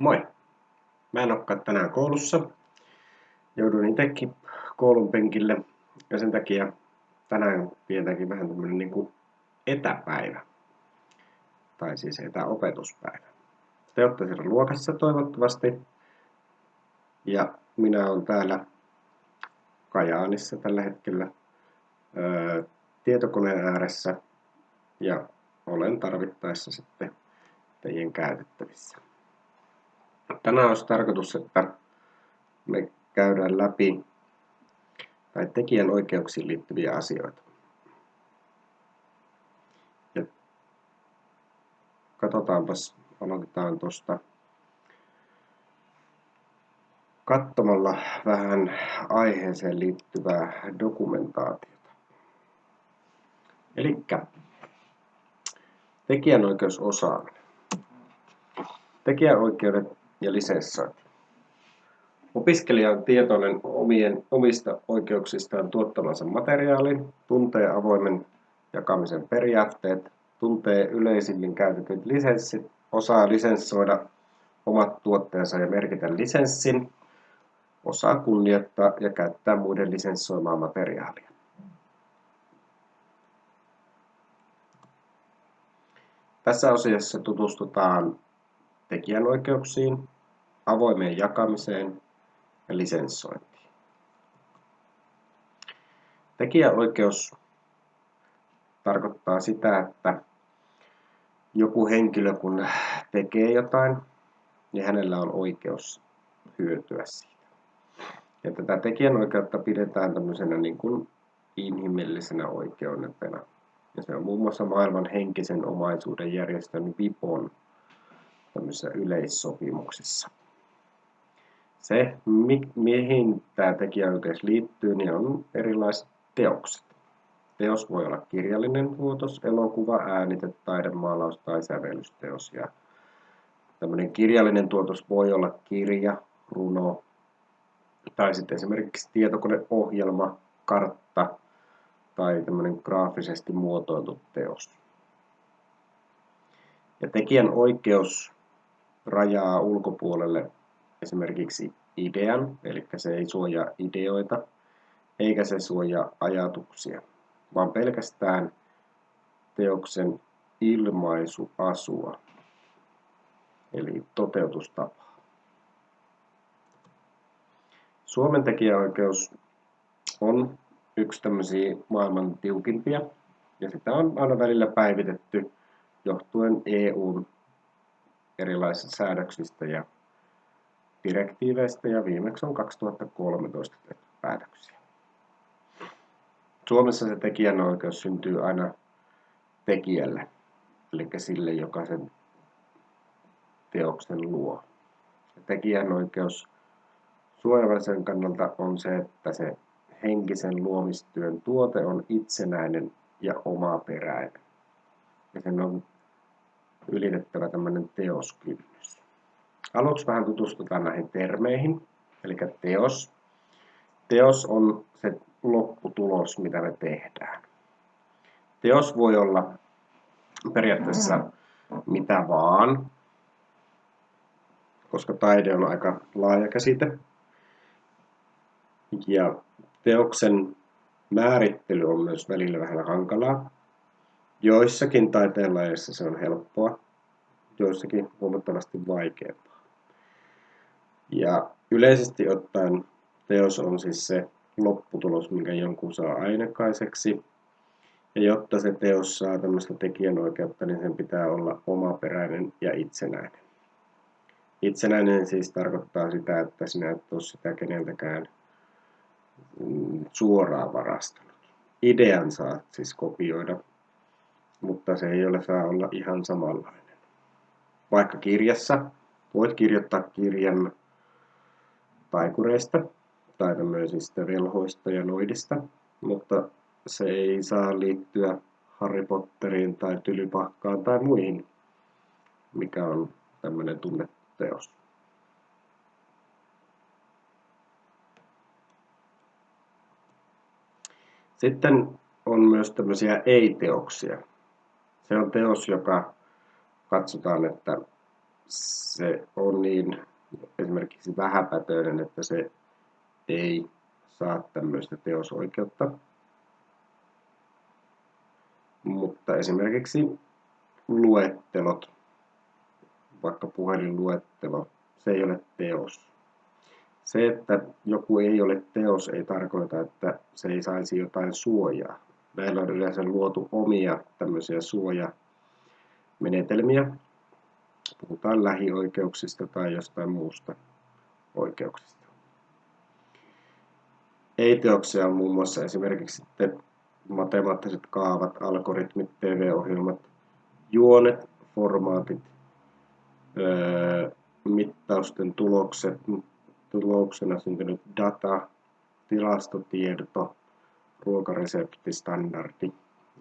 Moi! Mä en olekaan tänään koulussa. Jouduin itsekin koulun penkille ja sen takia tänään pidetäänkkin vähän tämmönen niinku etäpäivä. Tai siis etäopetuspäivä. Te olette siellä luokassa toivottavasti. Ja minä olen täällä Kajaanissa tällä hetkellä öö, tietokoneen ääressä ja olen tarvittaessa sitten teidän käytettävissä. Tänään olisi tarkoitus, että me käydään läpi tai tekijän oikeuksiin liittyviä asioita. Ja katsotaanpas, aloitetaan tuosta katsomalla vähän aiheeseen liittyvää dokumentaatiota. Eli tekijänoikeusosaaminen. Tekijänoikeudet ja lisenssointi. Opiskelija on tietoinen omien, omista oikeuksistaan tuottamansa materiaalin, tuntee avoimen jakamisen periaatteet, tuntee yleisimmin käytetyt lisenssit, osaa lisenssoida omat tuotteensa ja merkitä lisenssin, osaa kunnioittaa ja käyttää muiden lisenssoimaa materiaalia. Tässä osiossa tutustutaan tekijänoikeuksiin, avoimeen jakamiseen ja lisenssointiin. Tekijäoikeus tarkoittaa sitä, että joku henkilö kun tekee jotain, niin hänellä on oikeus hyötyä siitä. Ja tätä tekijänoikeutta pidetään tämmöisenä niin kuin inhimillisenä oikeudetena. Ja se on muun muassa maailman henkisen omaisuuden järjestön VIPON tämmöisissä yleissopimuksissa. Se, mi- mihin tämä tekijäoikeus liittyy, niin on erilaiset teokset. Teos voi olla kirjallinen tuotos, elokuva, äänite, taidemaalaus tai sävellysteos. Ja tämmöinen kirjallinen tuotos voi olla kirja, runo tai sitten esimerkiksi tietokoneohjelma, kartta tai tämmöinen graafisesti muotoiltu teos. Ja tekijän oikeus rajaa ulkopuolelle esimerkiksi idean, eli se ei suojaa ideoita, eikä se suojaa ajatuksia, vaan pelkästään teoksen ilmaisuasua, eli toteutustapaa. Suomen tekijäoikeus on yksi tämmöisiä maailman tiukimpia, ja sitä on aina välillä päivitetty johtuen EUn erilaisista säädöksistä ja direktiiveistä ja viimeksi on 2013 tehty päätöksiä. Suomessa se tekijänoikeus syntyy aina tekijälle, eli sille, joka sen teoksen luo. Ja tekijänoikeus suojelmisen kannalta on se, että se henkisen luomistyön tuote on itsenäinen ja omaperäinen. Ja sen on ylitettävä tämmöinen teoskynnys. Aluksi vähän tutustutaan näihin termeihin. Eli teos. Teos on se lopputulos, mitä me tehdään. Teos voi olla periaatteessa mitä vaan, koska taide on aika laaja käsite. Ja teoksen määrittely on myös välillä vähän hankalaa. Joissakin taiteenlajeissa se on helppoa, joissakin huomattavasti vaikeampaa. Ja yleisesti ottaen teos on siis se lopputulos, minkä jonkun saa ainekaiseksi. Ja jotta se teos saa tämmöistä tekijänoikeutta, niin sen pitää olla omaperäinen ja itsenäinen. Itsenäinen siis tarkoittaa sitä, että sinä et ole sitä keneltäkään mm, suoraan varastanut. Idean saat siis kopioida mutta se ei ole saa olla ihan samanlainen. Vaikka kirjassa voit kirjoittaa kirjan taikureista tai tämmöisistä velhoista ja noidista, mutta se ei saa liittyä Harry Potteriin tai Tylypahkaan tai muihin, mikä on tämmöinen tunneteos. Sitten on myös tämmöisiä ei-teoksia. Se on teos, joka katsotaan, että se on niin esimerkiksi vähäpätöinen, että se ei saa tämmöistä teosoikeutta. Mutta esimerkiksi luettelot, vaikka puhelinluettelo, se ei ole teos. Se, että joku ei ole teos, ei tarkoita, että se ei saisi jotain suojaa. Meillä on yleensä luotu omia tämmöisiä suojamenetelmiä. Puhutaan lähioikeuksista tai jostain muusta oikeuksista. Ei-teoksia on muun muassa esimerkiksi matemaattiset kaavat, algoritmit, TV-ohjelmat, juonet, formaatit, öö, mittausten tulokset, tuloksena syntynyt data, tilastotieto, ruokareseptistandardi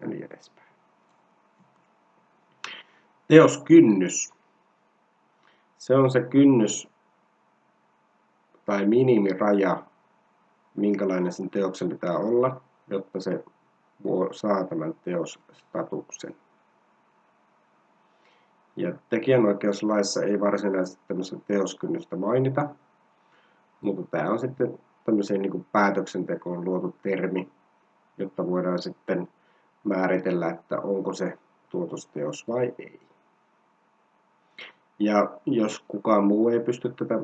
ja niin edespäin. Teoskynnys. Se on se kynnys tai minimiraja, minkälainen sen teoksen pitää olla, jotta se saa tämän teosstatuksen. Ja tekijänoikeuslaissa ei varsinaisesti tämmöistä teoskynnystä mainita, mutta tämä on sitten tämmöiseen niin päätöksentekoon luotu termi, jotta voidaan sitten määritellä, että onko se tuotosteos vai ei. Ja jos kukaan muu ei pysty tätä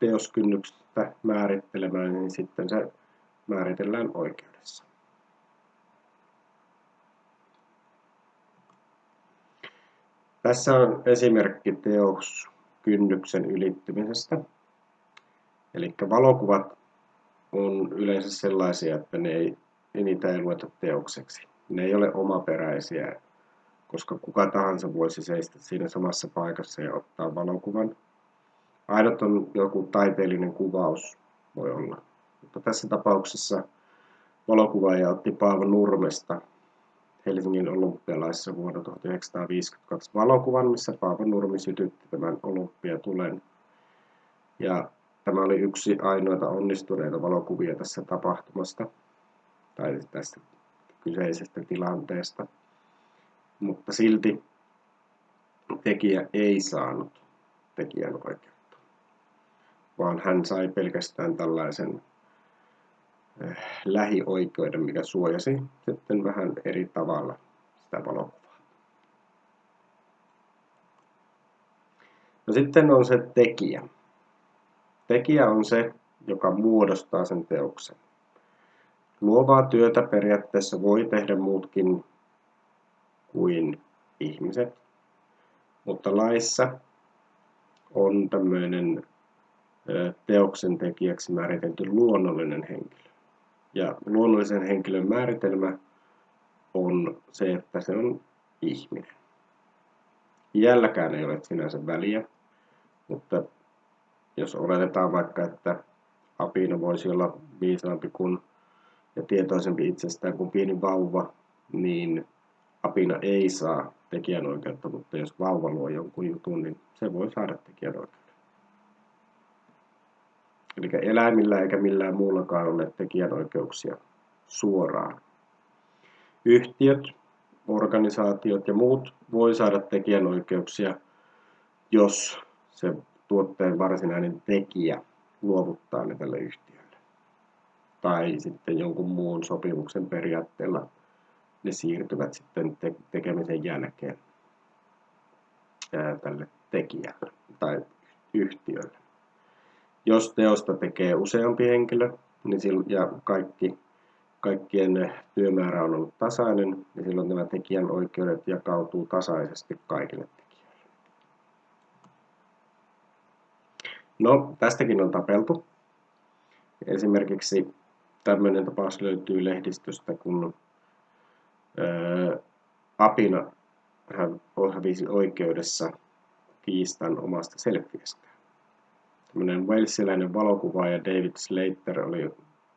teoskynnyksestä määrittelemään, niin sitten se määritellään oikeudessa. Tässä on esimerkki teoskynnyksen ylittymisestä. Eli valokuvat on yleensä sellaisia, että ne ei, niitä ei lueta teokseksi. Ne ei ole omaperäisiä, koska kuka tahansa voisi seistä siinä samassa paikassa ja ottaa valokuvan. Ainut on joku taiteellinen kuvaus, voi olla. Mutta tässä tapauksessa valokuvaaja otti Paavo Nurmesta Helsingin olympialaissa vuonna 1952 valokuvan, missä Paavo Nurmi sytytti tämän olympiatulen. Ja tämä oli yksi ainoita onnistuneita valokuvia tässä tapahtumasta, tai tästä kyseisestä tilanteesta. Mutta silti tekijä ei saanut tekijänoikeutta, vaan hän sai pelkästään tällaisen Eh, lähioikeuden, mikä suojasi sitten vähän eri tavalla sitä valokuvaa. No sitten on se tekijä. Tekijä on se, joka muodostaa sen teoksen. Luovaa työtä periaatteessa voi tehdä muutkin kuin ihmiset, mutta laissa on tämmöinen teoksen tekijäksi määritelty luonnollinen henkilö. Ja luonnollisen henkilön määritelmä on se, että se on ihminen. Iälläkään ei ole sinänsä väliä, mutta jos oletetaan vaikka, että apina voisi olla viisaampi kuin ja tietoisempi itsestään kuin pieni vauva, niin apina ei saa tekijänoikeutta, mutta jos vauva luo jonkun jutun, niin se voi saada tekijänoikeutta. Eli eläimillä eikä millään muullakaan ole tekijänoikeuksia suoraan. Yhtiöt, organisaatiot ja muut voi saada tekijänoikeuksia, jos se tuotteen varsinainen tekijä luovuttaa ne tälle yhtiölle. Tai sitten jonkun muun sopimuksen periaatteella ne siirtyvät sitten te- tekemisen jälkeen ää, tälle tekijälle tai yhtiölle. Jos teosta tekee useampi henkilö niin silloin, ja kaikki, kaikkien työmäärä on ollut tasainen, niin silloin nämä tekijän oikeudet jakautuu tasaisesti kaikille tekijöille. No, tästäkin on tapeltu. Esimerkiksi tämmöinen tapaus löytyy lehdistöstä, kun Apina hän hävisi oikeudessa kiistan omasta selfiestä tämmöinen walesilainen valokuvaaja David Slater oli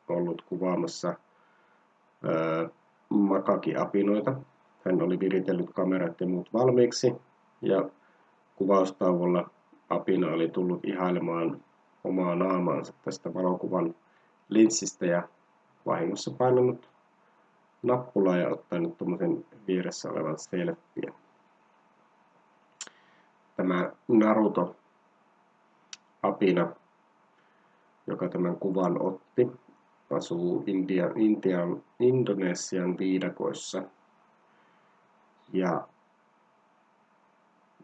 ollut kuvaamassa ää, makakiapinoita. Hän oli viritellyt kamerat ja muut valmiiksi ja kuvaustauolla apina oli tullut ihailemaan omaa naamaansa tästä valokuvan linssistä ja vahingossa painanut nappulaa ja ottanut tuommoisen vieressä olevan selfien. tämä Naruto apina, joka tämän kuvan otti, asuu India, Intian, Indonesian viidakoissa. Ja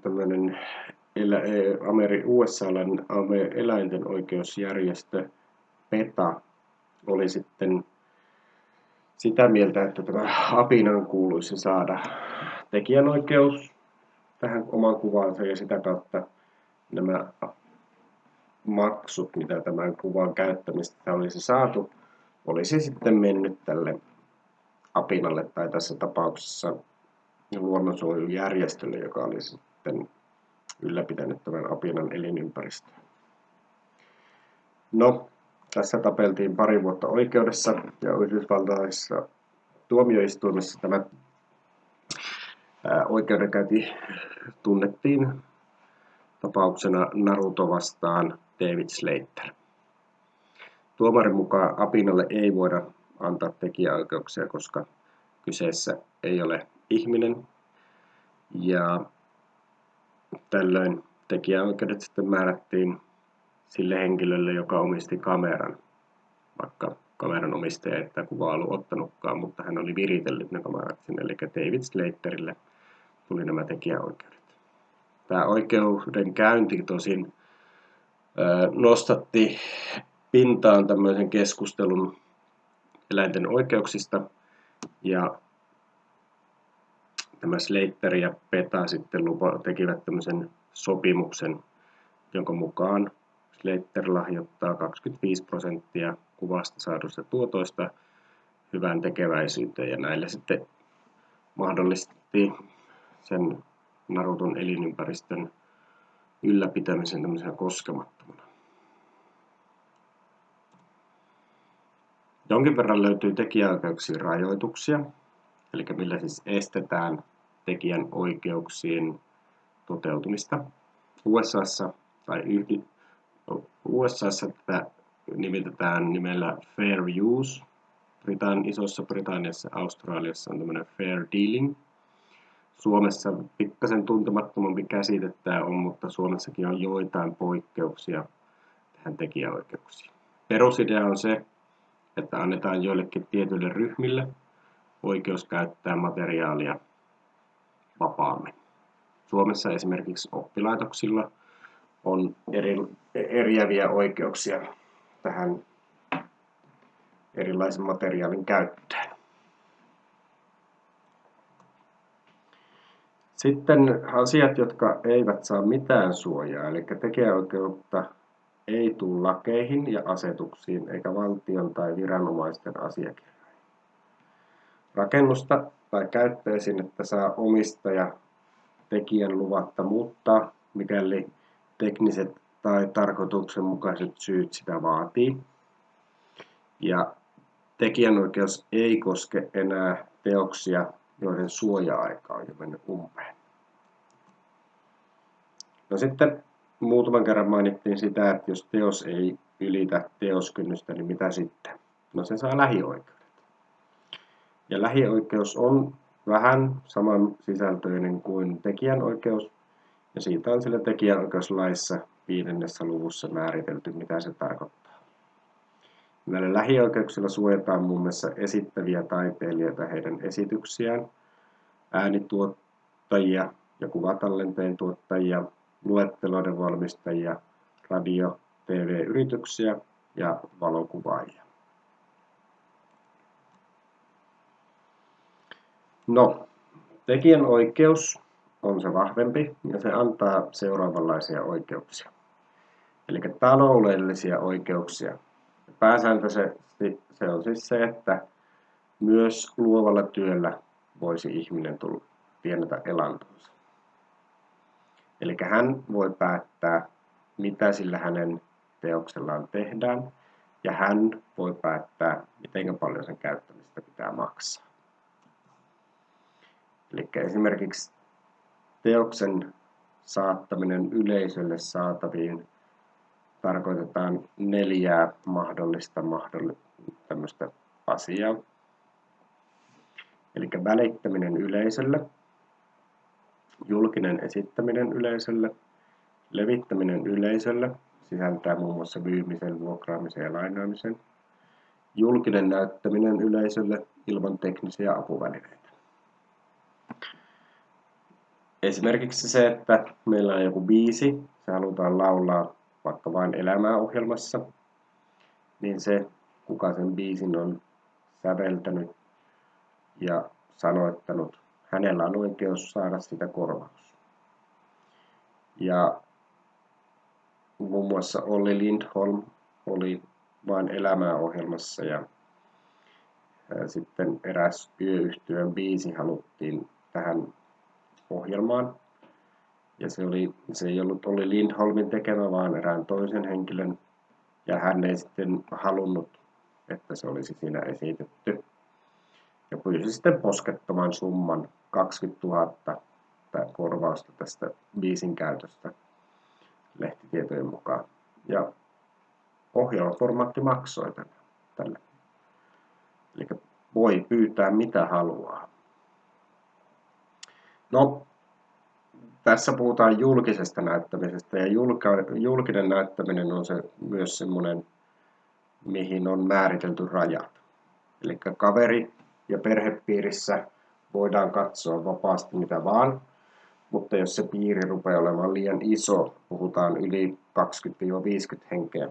tämmöinen e, Ameri, USA-lainen eläinten oikeusjärjestö PETA oli sitten sitä mieltä, että tämä apinan kuuluisi saada tekijänoikeus tähän oman kuvaansa ja sitä kautta nämä maksut, mitä tämän kuvan käyttämistä olisi saatu, olisi sitten mennyt tälle apinalle tai tässä tapauksessa luonnonsuojelujärjestölle, joka oli sitten ylläpitänyt tämän apinan elinympäristöä. No, tässä tapeltiin pari vuotta oikeudessa ja Yhdysvaltaisessa tuomioistuimessa tämä oikeudenkäynti tunnettiin tapauksena Naruto vastaan David Slater. Tuomarin mukaan Apinalle ei voida antaa tekijäoikeuksia, koska kyseessä ei ole ihminen. Ja tällöin tekijäoikeudet sitten määrättiin sille henkilölle, joka omisti kameran, vaikka kameran omistaja ei tätä kuvaa ollut ottanutkaan, mutta hän oli viritellyt ne kamerat sinne, eli David Slaterille tuli nämä tekijäoikeudet. Tämä oikeudenkäynti tosin nostatti pintaan tämmöisen keskustelun eläinten oikeuksista ja tämä Slater ja PETA sitten lupa, tekivät tämmöisen sopimuksen, jonka mukaan Slater lahjoittaa 25 prosenttia kuvasta saadusta tuotoista hyvään tekeväisyyteen ja näille sitten mahdollisti sen Naruton elinympäristön ylläpitämisen tämmöisenä koskemattomana. Jonkin verran löytyy tekijäoikeuksien rajoituksia, eli millä siis estetään tekijän oikeuksien toteutumista. USAssa tai USAssa tätä nimitetään nimellä fair use. Britann, Isossa Britanniassa Australiassa on tämmöinen fair dealing. Suomessa pikkasen tuntemattomampi käsite tämä on, mutta Suomessakin on joitain poikkeuksia tähän tekijäoikeuksiin. Perusidea on se, että annetaan joillekin tietyille ryhmille oikeus käyttää materiaalia vapaammin. Suomessa esimerkiksi oppilaitoksilla on eri, eriäviä oikeuksia tähän erilaisen materiaalin käyttöön. Sitten asiat, jotka eivät saa mitään suojaa, eli tekijäoikeutta ei tule lakeihin ja asetuksiin eikä valtion tai viranomaisten asiakirjoihin. Rakennusta tai käyttöesinettä saa omistaja tekijän luvatta muuttaa, mikäli tekniset tai tarkoituksenmukaiset syyt sitä vaatii. Ja tekijänoikeus ei koske enää teoksia, joiden suoja-aika on jo mennyt umpeen. No sitten muutaman kerran mainittiin sitä, että jos teos ei ylitä teoskynnystä, niin mitä sitten? No se saa lähioikeudet. Ja lähioikeus on vähän saman sisältöinen kuin tekijänoikeus, ja siitä on sillä tekijänoikeuslaissa viidennessä luvussa määritelty, mitä se tarkoittaa. Näillä lähioikeuksilla suojataan muun muassa esittäviä taiteilijoita heidän esityksiään, äänituottajia ja kuvatallenteen tuottajia, luetteloiden valmistajia, radio- TV-yrityksiä ja valokuvaajia. No, tekijänoikeus on se vahvempi ja se antaa seuraavanlaisia oikeuksia. Eli taloudellisia oikeuksia. Pääsääntöisesti se on siis se, että myös luovalla työllä voisi ihminen tulla tienata elantonsa. Eli hän voi päättää, mitä sillä hänen teoksellaan tehdään, ja hän voi päättää, miten paljon sen käyttämistä pitää maksaa. Eli esimerkiksi teoksen saattaminen yleisölle saataviin tarkoitetaan neljää mahdollista mahdolli- tämmöistä asiaa. Eli välittäminen yleisölle, julkinen esittäminen yleisölle, levittäminen yleisölle, sisältää muun muassa myymisen, vuokraamisen ja lainaamisen, julkinen näyttäminen yleisölle ilman teknisiä apuvälineitä. Esimerkiksi se, että meillä on joku biisi, se halutaan laulaa vaikka vain elämää ohjelmassa, niin se, kuka sen biisin on säveltänyt ja sanoittanut, hänellä on oikeus saada sitä korvaus. Ja muun muassa Olli Lindholm oli vain elämää ohjelmassa ja sitten eräs yöyhtyön biisi haluttiin tähän ohjelmaan. Ja se, oli, se ei ollut Olli Lindholmin tekemä, vaan erään toisen henkilön. Ja hän ei sitten halunnut, että se olisi siinä esitetty. Ja pyysi sitten poskettoman summan 20 000 korvausta tästä biisin käytöstä lehtitietojen mukaan. Ja ohjelmaformaatti maksoi tälle. Eli voi pyytää mitä haluaa. No, tässä puhutaan julkisesta näyttämisestä ja julkinen näyttäminen on se myös semmoinen, mihin on määritelty rajat. Eli kaveri- ja perhepiirissä voidaan katsoa vapaasti mitä vaan, mutta jos se piiri rupeaa olemaan liian iso, puhutaan yli 20-50 henkeä,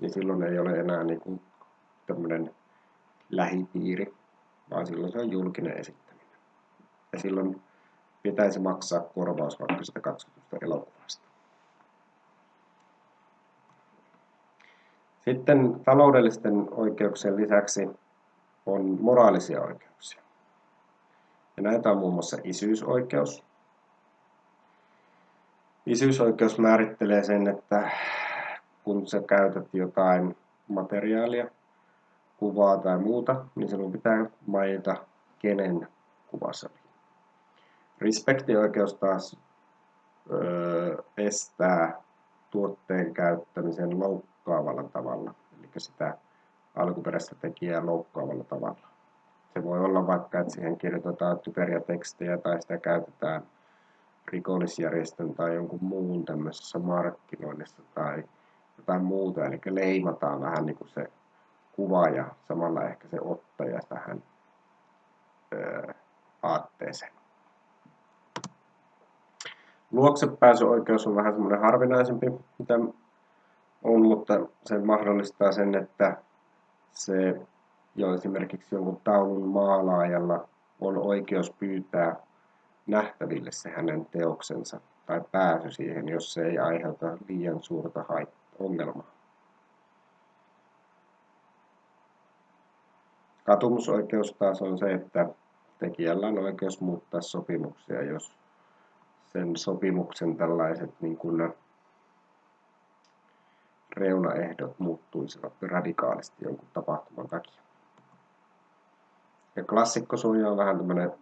niin silloin ei ole enää niin kuin tämmöinen lähipiiri, vaan silloin se on julkinen esittäminen. Ja silloin pitäisi maksaa korvaus vaikka sitä katsotusta elokuvasta. Sitten taloudellisten oikeuksien lisäksi on moraalisia oikeuksia. Ja näitä on muun muassa isyysoikeus. Isyysoikeus määrittelee sen, että kun sä käytät jotain materiaalia, kuvaa tai muuta, niin sinun pitää mainita, kenen kuva se oli. Respektioikeus taas estää tuotteen käyttämisen loukkaavalla tavalla, eli sitä alkuperäistä tekijää loukkaavalla tavalla. Se voi olla vaikka, että siihen kirjoitetaan typeriä tekstejä tai sitä käytetään rikollisjärjestön tai jonkun muun tämmöisessä markkinoinnissa tai jotain muuta, eli leimataan vähän niin kuin se kuva ja samalla ehkä se ottaja tähän öö, aatteeseen. Luoksepääsyoikeus on vähän semmoinen harvinaisempi, mitä on, mutta se mahdollistaa sen, että se jo esimerkiksi jonkun taulun maalaajalla on oikeus pyytää nähtäville se hänen teoksensa tai pääsy siihen, jos se ei aiheuta liian suurta ongelmaa. Katumusoikeus taas on se, että tekijällä on oikeus muuttaa sopimuksia, jos sen sopimuksen tällaiset niin kuin reunaehdot muuttuisivat radikaalisti jonkun tapahtuman takia. Ja klassikkosuoja on vähän tämmöinen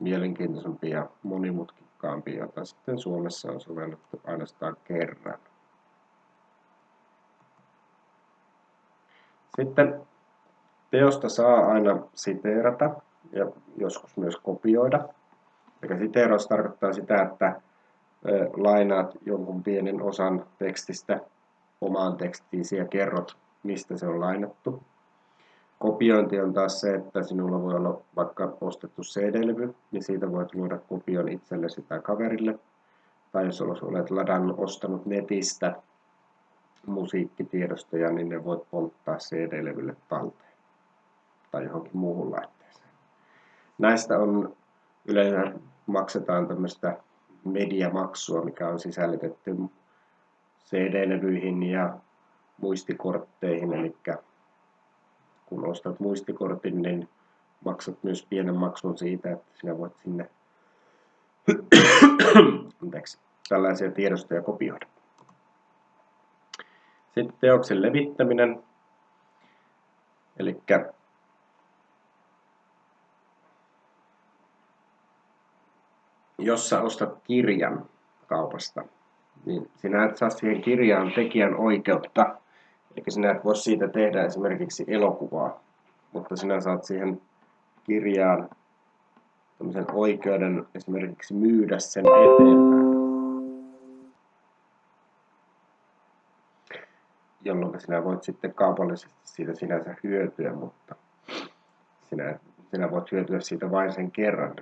mielenkiintoisempi ja monimutkikkaampi, jota sitten Suomessa on sovellettu ainoastaan kerran. Sitten teosta saa aina siteerata ja joskus myös kopioida. Eli siteeraus tarkoittaa sitä, että lainaat jonkun pienen osan tekstistä omaan tekstiisi ja kerrot, mistä se on lainattu. Kopiointi on taas se, että sinulla voi olla vaikka ostettu CD-levy, niin siitä voit luoda kopion itsellesi tai kaverille. Tai jos olet ladannut, ostanut netistä musiikkitiedostoja, niin ne voit polttaa CD-levylle talteen tai johonkin muuhun laitteeseen. Näistä on yleensä maksetaan tämmöistä mediamaksua, mikä on sisällytetty CD-levyihin ja muistikortteihin, eli kun ostat muistikortin, niin maksat myös pienen maksun siitä, että sinä voit sinne Anteeksi, tällaisia tiedostoja kopioida. Sitten teoksen levittäminen. Eli jos sä ostat kirjan kaupasta, niin sinä et saa siihen kirjaan tekijän oikeutta, eli sinä et voi siitä tehdä esimerkiksi elokuvaa, mutta sinä saat siihen kirjaan tämmöisen oikeuden esimerkiksi myydä sen eteenpäin. Jolloin sinä voit sitten kaupallisesti siitä sinänsä hyötyä, mutta sinä, sinä voit hyötyä siitä vain sen kerran,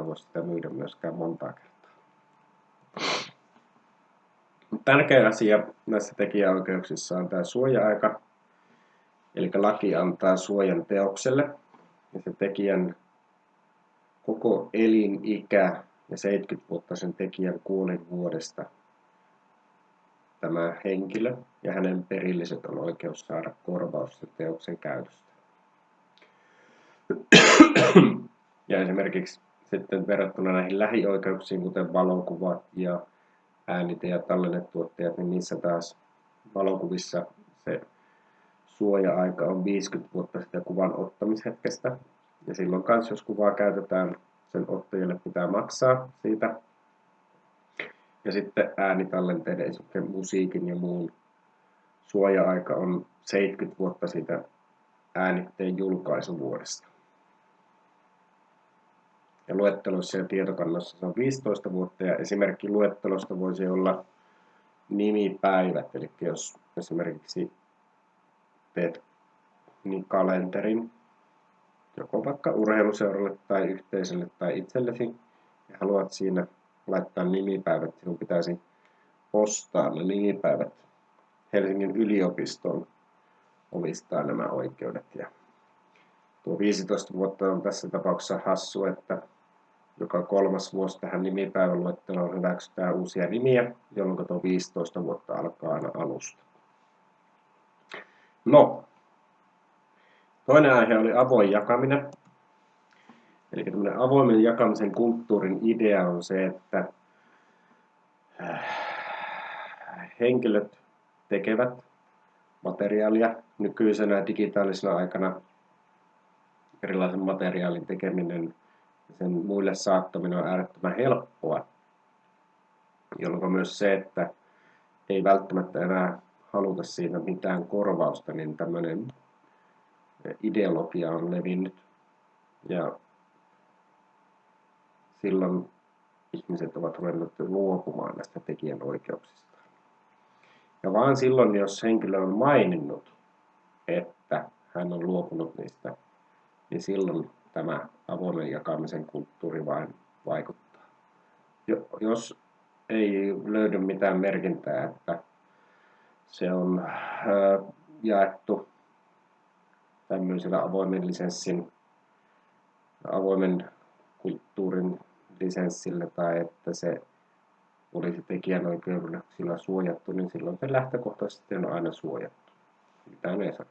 voit sitä myydä myöskään monta kertaa. Tärkeä asia näissä tekijäoikeuksissa on tämä suoja-aika, eli laki antaa suojan teokselle, ja se tekijän koko elinikä ja 70 vuotta sen tekijän kuolin vuodesta tämä henkilö ja hänen perilliset on oikeus saada korvaus sen teoksen käytöstä. Ja esimerkiksi sitten verrattuna näihin lähioikeuksiin, kuten valokuvat ja äänite- ja tallennetuottajat, niin niissä taas valokuvissa se suoja-aika on 50 vuotta sitä kuvan ottamishetkestä. Ja silloin kanssa, jos kuvaa käytetään, sen ottajalle pitää maksaa siitä. Ja sitten äänitallenteiden, esimerkiksi musiikin ja muun suoja-aika on 70 vuotta siitä äänitteen julkaisuvuodesta. Ja luettelossa ja tietokannassa se on 15 vuotta ja esimerkki luettelosta voisi olla nimipäivät. Eli jos esimerkiksi teet niin kalenterin, joko vaikka urheiluseuralle tai yhteisölle tai itsellesi, ja haluat siinä laittaa nimipäivät, sinun pitäisi ostaa ne nimipäivät. Helsingin yliopiston omistaa nämä oikeudet. Ja tuo 15 vuotta on tässä tapauksessa hassu, että joka kolmas vuosi tähän nimipäiväluetteloon hyväksytään uusia nimiä, jolloin tuo 15 vuotta alkaa aina alusta. No, toinen aihe oli avoin jakaminen. Eli tämmöinen avoimen jakamisen kulttuurin idea on se, että äh, henkilöt tekevät materiaalia nykyisenä digitaalisena aikana. Erilaisen materiaalin tekeminen sen muille saattaminen on äärettömän helppoa, jolloin myös se, että ei välttämättä enää haluta siitä mitään korvausta, niin tämmöinen ideologia on levinnyt. Ja silloin ihmiset ovat ruvenneet luopumaan näistä tekijänoikeuksista. Ja vaan silloin, jos henkilö on maininnut, että hän on luopunut niistä, niin silloin tämä avoimen jakamisen kulttuuri vain vaikuttaa. Jos ei löydy mitään merkintää, että se on jaettu tämmöisellä avoimen lisenssin, avoimen kulttuurin lisenssillä tai että se olisi tekijänoikeuksilla suojattu, niin silloin se lähtökohtaisesti on aina suojattu. Mitään ei saa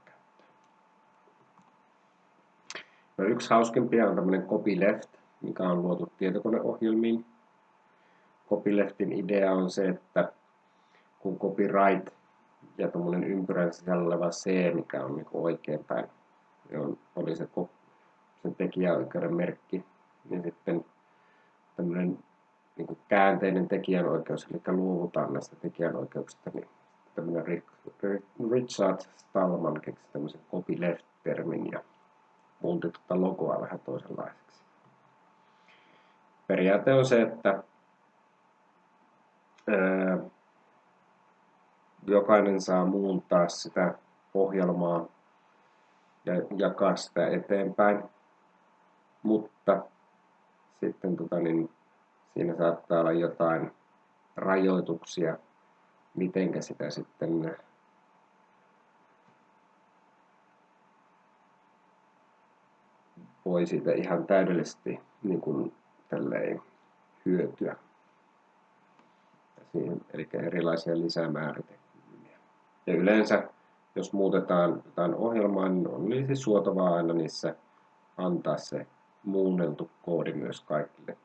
No, yksi hauskimpia on tämmöinen copyleft, mikä on luotu tietokoneohjelmiin. Copyleftin idea on se, että kun copyright ja tuommoinen ympyrän sisällä oleva C, mikä on niin oikeinpäin, on, oli se, se tekijäoikeuden merkki, niin sitten tämmöinen niin käänteinen tekijänoikeus, eli luovutaan näistä tekijänoikeuksista, niin tämmöinen Richard Stallman keksi tämmöisen copyleft-termin ja muutti tuota logoa vähän toisenlaiseksi. Periaate on se, että ää, jokainen saa muuntaa sitä ohjelmaa ja jakaa sitä eteenpäin, mutta sitten tota, niin, siinä saattaa olla jotain rajoituksia, mitenkä sitä sitten voi siitä ihan täydellisesti niin kuin, tälleen, hyötyä. Siihen, eli erilaisia lisämääritelmiä. Ja yleensä, jos muutetaan jotain ohjelmaa, niin on olisi suotavaa aina niissä antaa se muunneltu koodi myös kaikille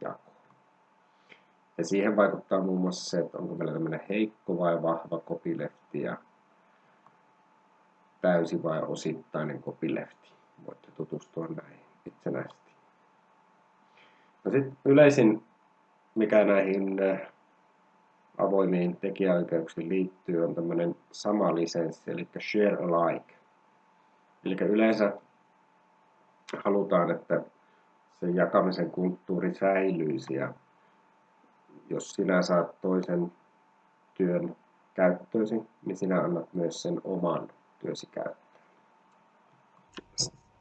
jakoon. Ja siihen vaikuttaa muun muassa se, että onko meillä tämmöinen heikko vai vahva copylefti ja täysi vai osittainen copylefti voitte tutustua näihin itsenäisesti. No sitten yleisin, mikä näihin äh, avoimiin tekijäoikeuksiin liittyy, on tämmöinen sama lisenssi, eli share alike. Eli yleensä halutaan, että se jakamisen kulttuuri säilyisi ja jos sinä saat toisen työn käyttöösi, niin sinä annat myös sen oman työsi käyttöön.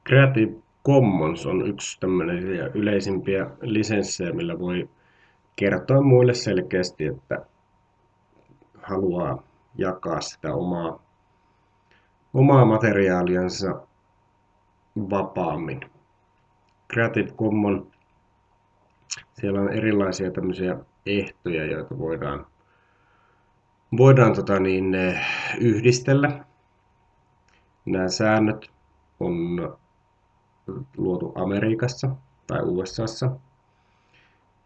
Creative Commons on yksi tämmöisiä yleisimpiä lisenssejä, millä voi kertoa muille selkeästi, että haluaa jakaa sitä omaa, omaa materiaaliansa vapaammin. Creative Commons, siellä on erilaisia tämmöisiä ehtoja, joita voidaan, voidaan tota niin, yhdistellä. Nämä säännöt on luotu Amerikassa tai USAssa.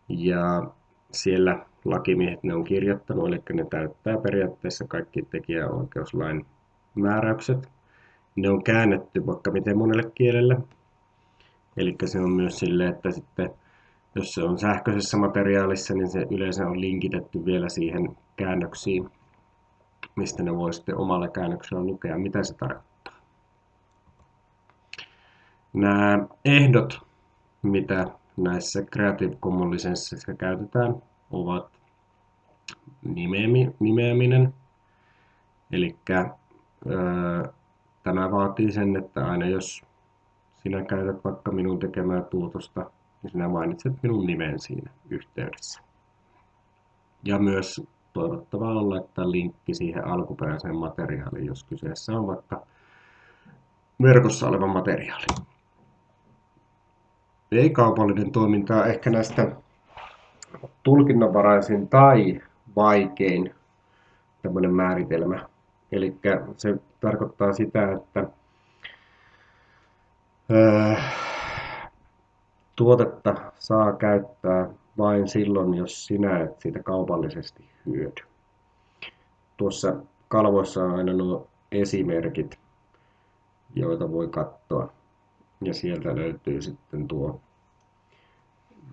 Ja siellä lakimiehet ne on kirjoittanut, eli ne täyttää periaatteessa kaikki tekijäoikeuslain määräykset. Ne on käännetty vaikka miten monelle kielelle. Eli se on myös sille, että sitten jos se on sähköisessä materiaalissa, niin se yleensä on linkitetty vielä siihen käännöksiin, mistä ne voi sitten omalla käännöksellä lukea, mitä se tarkoittaa. Nämä ehdot, mitä näissä Creative Commons lisensseissä käytetään, ovat nimeäminen. Eli tämä vaatii sen, että aina jos sinä käytät vaikka minun tekemää tuotosta, niin sinä mainitset minun nimen siinä yhteydessä. Ja myös toivottavaa on laittaa linkki siihen alkuperäiseen materiaaliin, jos kyseessä on vaikka verkossa oleva materiaali. Ei-kaupallinen toiminta on ehkä näistä tulkinnanvaraisin tai vaikein tämmöinen määritelmä. Eli se tarkoittaa sitä, että tuotetta saa käyttää vain silloin, jos sinä et siitä kaupallisesti hyödy. Tuossa kalvoissa on aina nuo esimerkit, joita voi katsoa. Ja sieltä löytyy sitten tuo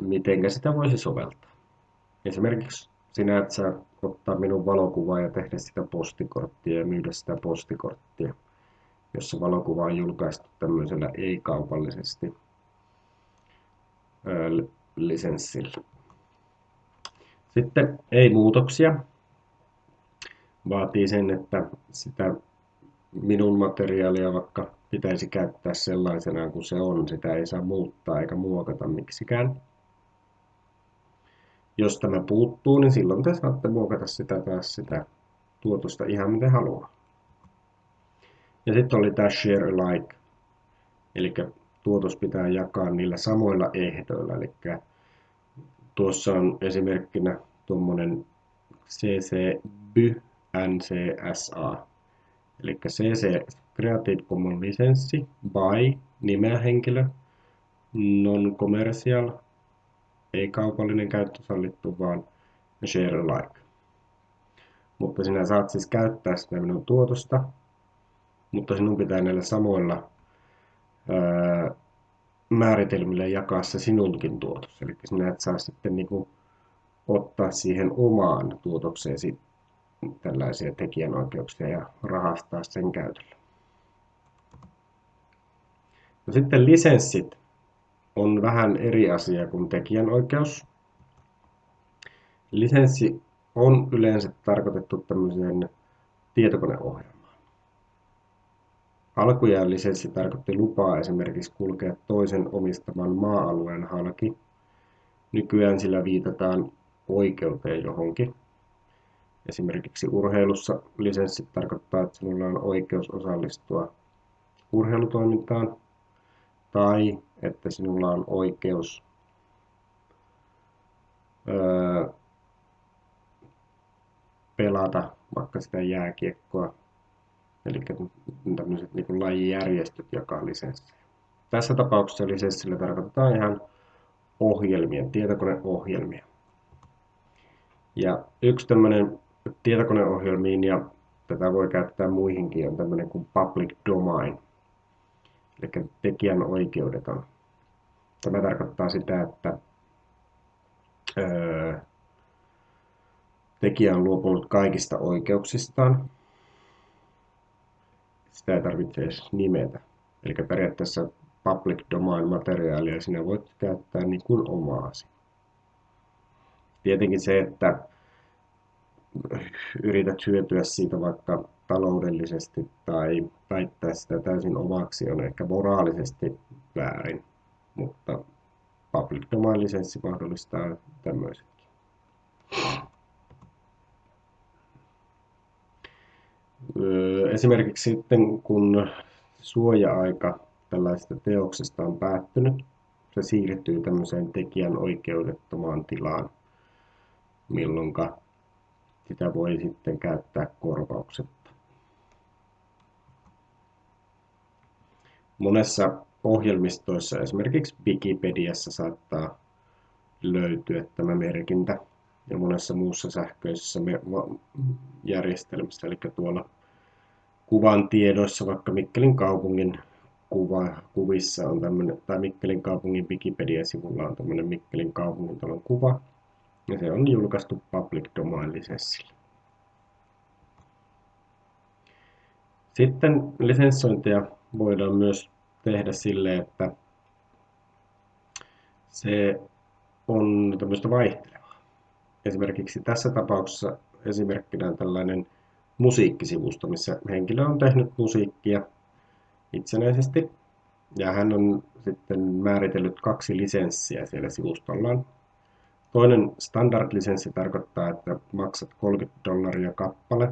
miten sitä voisi soveltaa. Esimerkiksi sinä et saa ottaa minun valokuvaa ja tehdä sitä postikorttia ja myydä sitä postikorttia, jos se valokuva on julkaistu tämmöisellä ei-kaupallisesti lisenssillä. Sitten ei-muutoksia. Vaatii sen, että sitä minun materiaalia vaikka pitäisi käyttää sellaisena kuin se on. Sitä ei saa muuttaa eikä muokata miksikään. Jos tämä puuttuu, niin silloin te saatte muokata sitä taas sitä tuotosta ihan miten haluaa. Ja sitten oli tämä share alike, eli tuotos pitää jakaa niillä samoilla ehdoilla. Eli tuossa on esimerkkinä tuommoinen CC BY NCSA. Eli CC Creative Commons lisenssi by nimeä henkilö non-commercial ei kaupallinen käyttö sallittu, vaan share alike. Mutta sinä saat siis käyttää sitä minun tuotosta, mutta sinun pitää näillä samoilla ää, määritelmillä jakaa se sinunkin tuotos. Eli sinä et saa sitten niin kuin ottaa siihen omaan tuotokseesi tällaisia tekijänoikeuksia ja rahastaa sen käytöllä. No sitten lisenssit on vähän eri asia kuin tekijänoikeus. Lisenssi on yleensä tarkoitettu tämmöiseen tietokoneohjelmaan. Alkujaan lisenssi tarkoitti lupaa esimerkiksi kulkea toisen omistaman maa-alueen halki. Nykyään sillä viitataan oikeuteen johonkin. Esimerkiksi urheilussa lisenssi tarkoittaa, että sinulla on oikeus osallistua urheilutoimintaan tai että sinulla on oikeus öö, pelata vaikka sitä jääkiekkoa. Eli tämmöiset niin lajijärjestöt jakaa lisenssejä. Tässä tapauksessa lisenssillä tarkoitetaan ihan ohjelmia, tietokoneohjelmia. Ja yksi tämmöinen tietokoneohjelmiin ja tätä voi käyttää muihinkin on tämmöinen kuin public domain. Eli tekijän oikeudeton. Tämä tarkoittaa sitä, että tekijä on luopunut kaikista oikeuksistaan. Sitä ei tarvitse edes nimetä. Eli periaatteessa public domain materiaalia sinä voit käyttää niin kuin omaasi. Tietenkin se, että yrität hyötyä siitä vaikka taloudellisesti tai väittää sitä täysin omaksi on ehkä moraalisesti väärin, mutta public domain lisenssi mahdollistaa tämmöisetkin. Esimerkiksi sitten kun suoja-aika tällaisesta teoksesta on päättynyt, se siirtyy tämmöiseen tekijän oikeudettomaan tilaan, milloin sitä voi sitten käyttää korvauksetta. Monessa ohjelmistoissa, esimerkiksi Wikipediassa saattaa löytyä tämä merkintä ja monessa muussa sähköisessä järjestelmässä, eli tuolla kuvan tiedoissa, vaikka Mikkelin kaupungin kuva, kuvissa on tämmöinen, tai Mikkelin kaupungin Wikipedia-sivulla on tämmöinen Mikkelin kaupungintalon kuva, ja se on julkaistu public domain lisenssillä. Sitten lisenssointia voidaan myös tehdä sille, että se on tämmöistä vaihtelevaa. Esimerkiksi tässä tapauksessa esimerkkinä on tällainen musiikkisivusto, missä henkilö on tehnyt musiikkia itsenäisesti ja hän on sitten määritellyt kaksi lisenssiä siellä sivustollaan. Toinen standard-lisenssi tarkoittaa, että maksat 30 dollaria kappale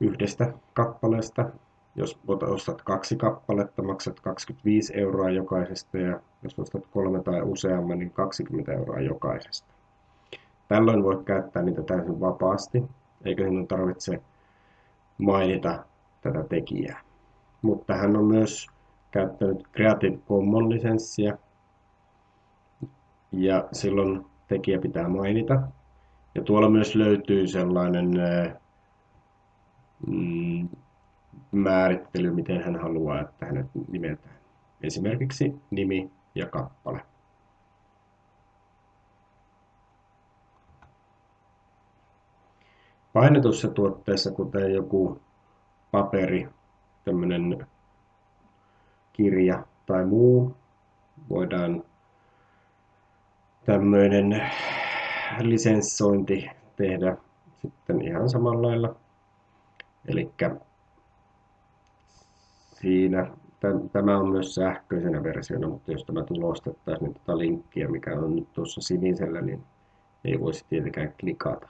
yhdestä kappaleesta. Jos ostat kaksi kappaletta, maksat 25 euroa jokaisesta ja jos ostat kolme tai useamman, niin 20 euroa jokaisesta. Tällöin voit käyttää niitä täysin vapaasti, eikä sinun tarvitse mainita tätä tekijää. Mutta hän on myös käyttänyt Creative Commons-lisenssiä, ja silloin tekijä pitää mainita. Ja tuolla myös löytyy sellainen mm, määrittely, miten hän haluaa, että hänet nimetään. Esimerkiksi nimi ja kappale. Painetussa tuotteessa, kuten joku paperi, tämmöinen kirja tai muu, voidaan tämmöinen lisenssointi tehdä sitten ihan samalla lailla. Eli siinä, tämä on myös sähköisenä versiona, mutta jos tämä tulostettaisiin niin tätä linkkiä, mikä on nyt tuossa sinisellä, niin ei voisi tietenkään klikata.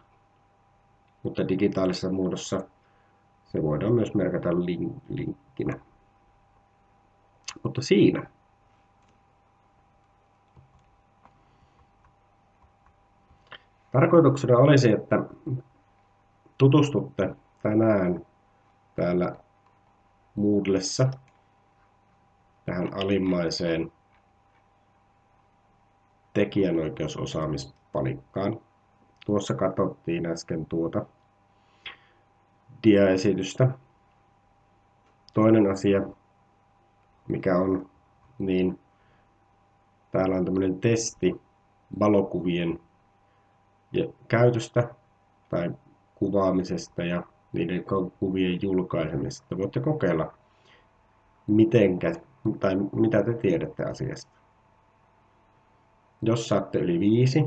Mutta digitaalisessa muodossa se voidaan myös merkata linkkinä. Mutta siinä Tarkoituksena olisi, että tutustutte tänään täällä Moodlessa tähän alimmaiseen tekijänoikeusosaamispalikkaan. Tuossa katsottiin äsken tuota diaesitystä. Toinen asia, mikä on, niin täällä on tämmöinen testi valokuvien käytöstä tai kuvaamisesta ja niiden kuvien julkaisemisesta. Voitte kokeilla, mitenkä, tai mitä te tiedätte asiasta. Jos saatte yli viisi,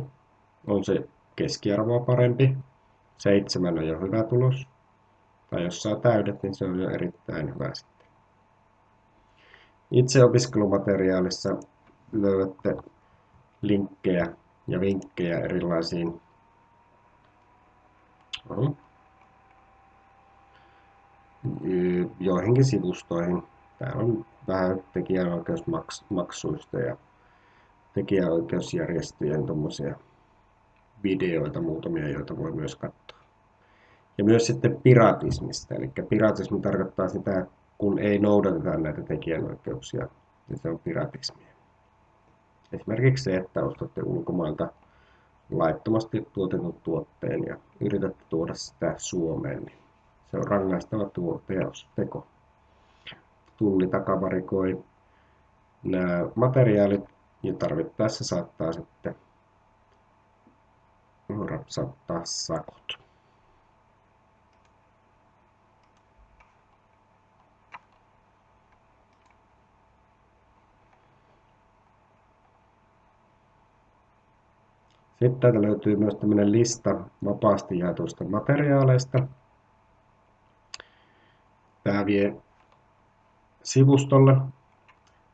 on se keskiarvoa parempi. Seitsemän on jo hyvä tulos. Tai jos saa täydet, niin se on jo erittäin hyvä sitten. Itse opiskelumateriaalissa löydätte linkkejä ja vinkkejä erilaisiin joihinkin sivustoihin. Täällä on vähän tekijänoikeusmaksuista ja tekijäoikeusjärjestöjen videoita, muutamia, joita voi myös katsoa. Ja myös sitten piratismista. Eli piratismi tarkoittaa sitä, kun ei noudateta näitä tekijänoikeuksia, niin se on piratismia. Esimerkiksi se, että ostatte ulkomailta laittomasti tuotetun tuotteen ja yritätte tuoda sitä Suomeen, niin se on rangaistava tuo teos, teko. Tulli takavarikoi nämä materiaalit ja tarvittaessa saattaa sitten rapsattaa sakot. Sitten täältä löytyy myös tämmöinen lista vapaasti jaetuista materiaaleista. Tämä vie sivustolle.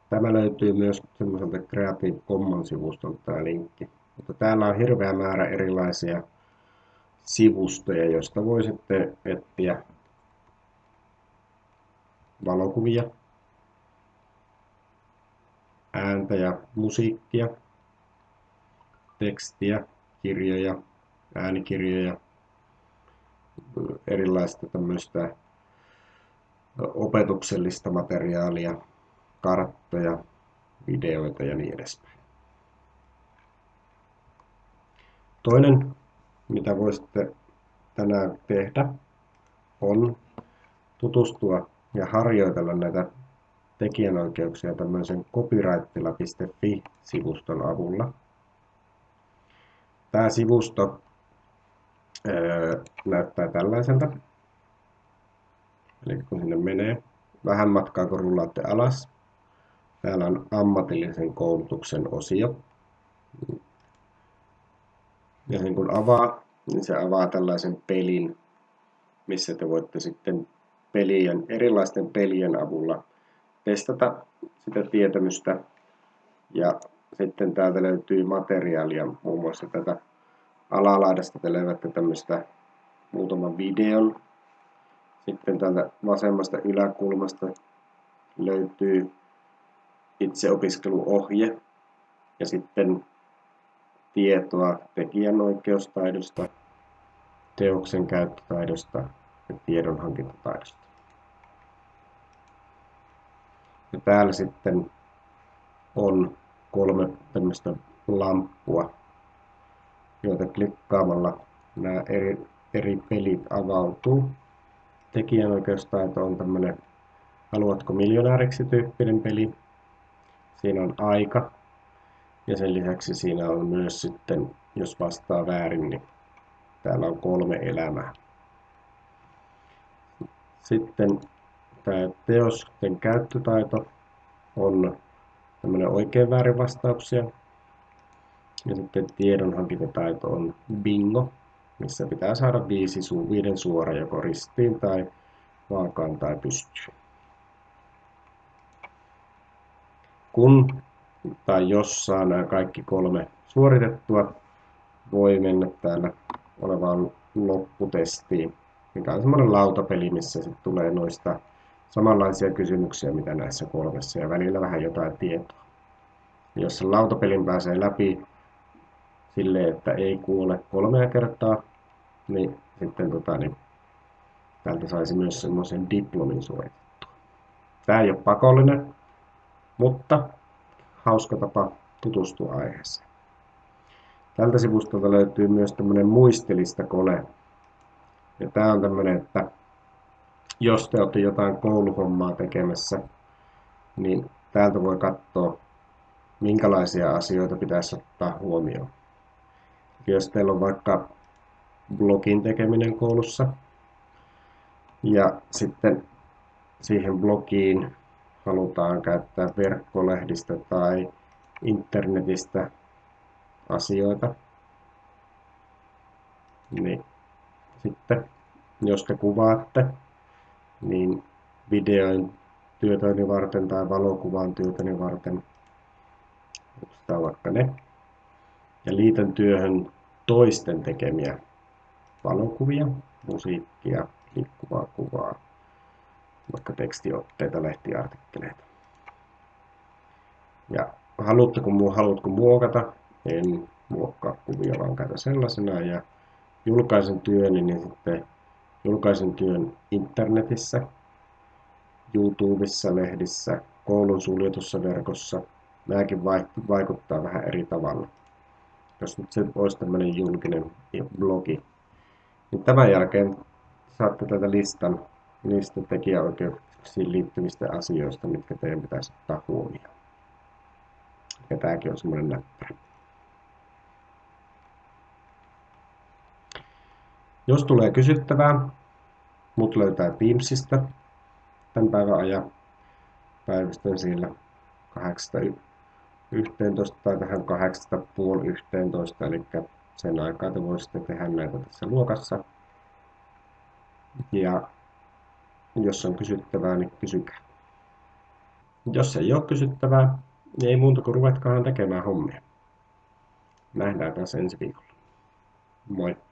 Tämä löytyy myös semmoiselta Creative Commons-sivustolta tämä linkki. Mutta täällä on hirveä määrä erilaisia sivustoja, joista voi sitten etsiä valokuvia, ääntä ja musiikkia, tekstiä, kirjoja, äänikirjoja, erilaista tämmöistä opetuksellista materiaalia, karttoja, videoita ja niin edespäin. Toinen, mitä voisitte tänään tehdä, on tutustua ja harjoitella näitä tekijänoikeuksia tämmöisen copyrightilla.fi-sivuston avulla. Tämä sivusto öö, näyttää tällaiselta. Eli kun sinne menee vähän matkaa, kun rullaatte alas, täällä on ammatillisen koulutuksen osio. Ja sen kun avaa, niin se avaa tällaisen pelin, missä te voitte sitten pelien, erilaisten pelien avulla testata sitä tietämystä. Ja sitten täältä löytyy materiaalia, muun muassa tätä alalaidasta te löydätte tämmöistä muutaman videon. Sitten täältä vasemmasta yläkulmasta löytyy itseopiskeluohje ja sitten tietoa tekijänoikeustaidosta, teoksen käyttötaidosta ja tiedonhankintataidosta. Ja täällä sitten on kolme tämmöistä lamppua, joita klikkaamalla nämä eri, eri pelit avautuu. Tekijänoikeustaito on tämmöinen haluatko miljonääriksi tyyppinen peli. Siinä on aika ja sen lisäksi siinä on myös sitten, jos vastaa väärin, niin täällä on kolme elämää. Sitten tämä teosten käyttötaito on tämmöinen oikein väärin vastauksia. Ja sitten tiedonhankintataito on bingo, missä pitää saada viisi su viiden suora joko ristiin tai vaakaan tai pystyyn. Kun tai jos saa nämä kaikki kolme suoritettua, voi mennä täällä olevaan lopputestiin, mikä on semmoinen lautapeli, missä sitten tulee noista samanlaisia kysymyksiä, mitä näissä kolmessa, ja välillä vähän jotain tietoa. Jos sen lautapelin pääsee läpi silleen, että ei kuole kolmea kertaa, niin sitten tota, niin täältä saisi myös semmoisen diplomin suoritettua. Tämä ei ole pakollinen, mutta hauska tapa tutustua aiheeseen. Tältä sivustolta löytyy myös tämmöinen muistelista kone. Ja tämä on tämmöinen, että jos te olette jotain kouluhommaa tekemässä, niin täältä voi katsoa, minkälaisia asioita pitäisi ottaa huomioon. Jos teillä on vaikka blogin tekeminen koulussa, ja sitten siihen blogiin halutaan käyttää verkkolehdistä tai internetistä asioita, niin sitten jos te kuvaatte, videoin työtäni varten tai valokuvan työtäni varten, otetaan vaikka ne, ja liitän työhön toisten tekemiä valokuvia, musiikkia, liikkuvaa kuvaa, vaikka tekstiotteita, lehtiartikkeleita. Ja haluatteko, haluatko muokata, en muokkaa kuvia, vaan käytä sellaisena ja julkaisen työni, niin sitten julkaisen työn internetissä, YouTubessa, lehdissä, koulun suljetussa verkossa. Nämäkin vaikuttaa vähän eri tavalla. Jos nyt se olisi tämmöinen julkinen blogi, niin tämän jälkeen saatte tätä listan niistä tekijäoikeuksiin liittyvistä asioista, mitkä teidän pitäisi ottaa huomioon. Ja tämäkin on semmoinen näppärä. Jos tulee kysyttävää, mut löytää Teamsista tämän päivän ajan. Päivystän siellä 8 11 tai tähän 8 puoli 11, eli sen aikaa te voisitte tehdä näitä tässä luokassa. Ja jos on kysyttävää, niin kysykää. Jos ei ole kysyttävää, niin ei muuta kuin ruvetkaan tekemään hommia. Nähdään taas ensi viikolla. Moi!